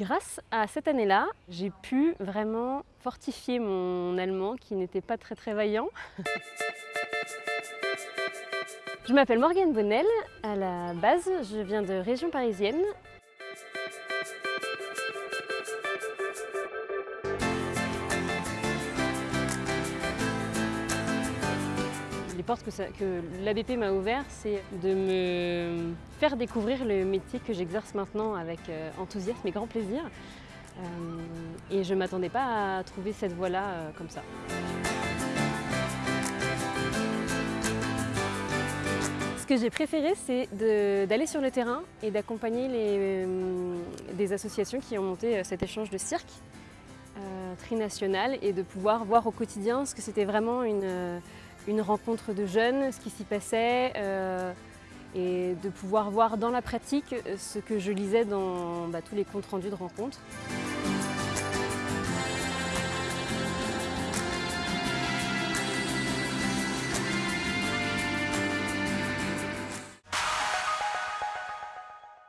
Grâce à cette année-là, j'ai pu vraiment fortifier mon allemand qui n'était pas très très vaillant. Je m'appelle Morgane Bonnel, à la base je viens de région parisienne. Que, l'ABP m'a ouvertes, c'est de me faire découvrir le métier que j'exerce maintenant avec euh, enthousiasme et grand plaisir. Euh, et je ne m'attendais pas à trouver cette voie-là euh, comme ça. Ce que j'ai préféré, c'est d'aller sur le terrain et d'accompagner des associations qui ont monté cet échange de cirque trinational et de pouvoir voir au quotidien ce que c'était vraiment une, une rencontre de jeunes, ce qui s'y passait, euh, et de pouvoir voir dans la pratique ce que je lisais dans bah, tous les comptes rendus de rencontres.